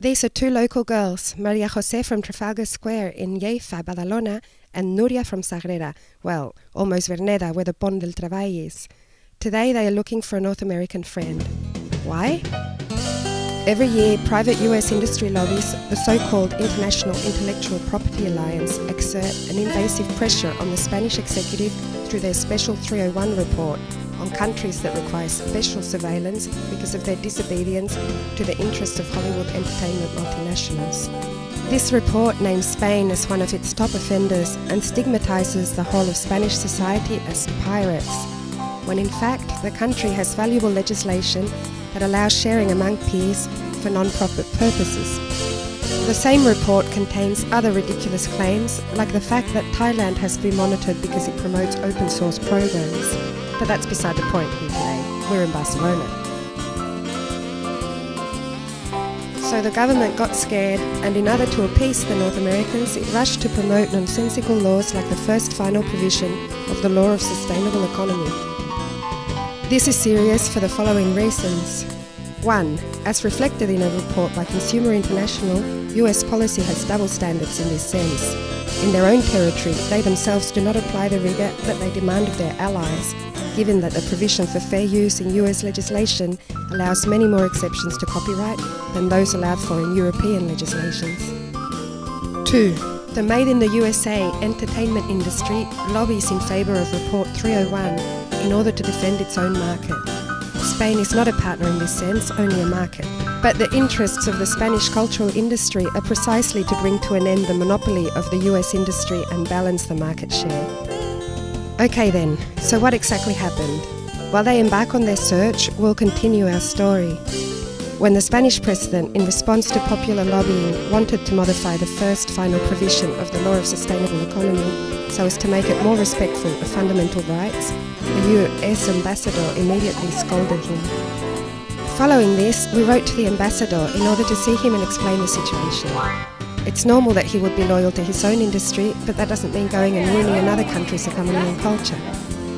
These are two local girls, Maria Jose from Trafalgar Square in Llefià, Badalona, and Nuria from Sagrera, well, almost Verneda, where the Pont del Treball is. Today they are looking for a North American friend. Why? Every year, private US industry lobbies, the so-called International Intellectual Property Alliance, exert an invasive pressure on the Spanish executive through their Special 301 report on countries that require special surveillance because of their disobedience to the interests of Hollywood entertainment multinationals. This report names Spain as one of its top offenders and stigmatises the whole of Spanish society as pirates, when in fact the country has valuable legislation that allows sharing among peers for non-profit purposes. The same report contains other ridiculous claims, like the fact that Thailand has to be monitored because it promotes open source programs. But that's beside the point here today. We're in Barcelona. So the government got scared, and in order to appease the North Americans, it rushed to promote nonsensical laws like the first final provision of the Law of Sustainable Economy. This is serious for the following reasons. 1. As reflected in a report by Consumer International, US policy has double standards in this sense. In their own territory, they themselves do not apply the rigour that they demand of their allies, given that the provision for fair use in US legislation allows many more exceptions to copyright than those allowed for in European legislations. 2. The Made in the USA entertainment industry lobbies in favour of Report 301 in order to defend its own market. Spain is not a partner in this sense, only a market. But the interests of the Spanish cultural industry are precisely to bring to an end the monopoly of the US industry and balance the market share. Okay then, so what exactly happened? While they embark on their search, we'll continue our story. When the Spanish president, in response to popular lobbying, wanted to modify the first final provision of the Law of Sustainable Economy so as to make it more respectful of fundamental rights, the US ambassador immediately scolded him. Following this, we wrote to the ambassador in order to see him and explain the situation. It's normal that he would be loyal to his own industry, but that doesn't mean going and ruining another country's economy and culture.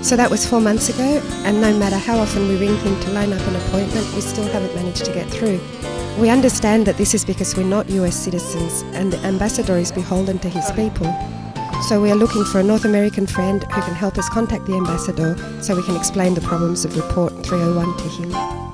So that was four months ago, and no matter how often we ring him to line up an appointment, we still haven't managed to get through. We understand that this is because we're not US citizens, and the ambassador is beholden to his people. So we are looking for a North American friend who can help us contact the ambassador so we can explain the problems of Report 301 to him.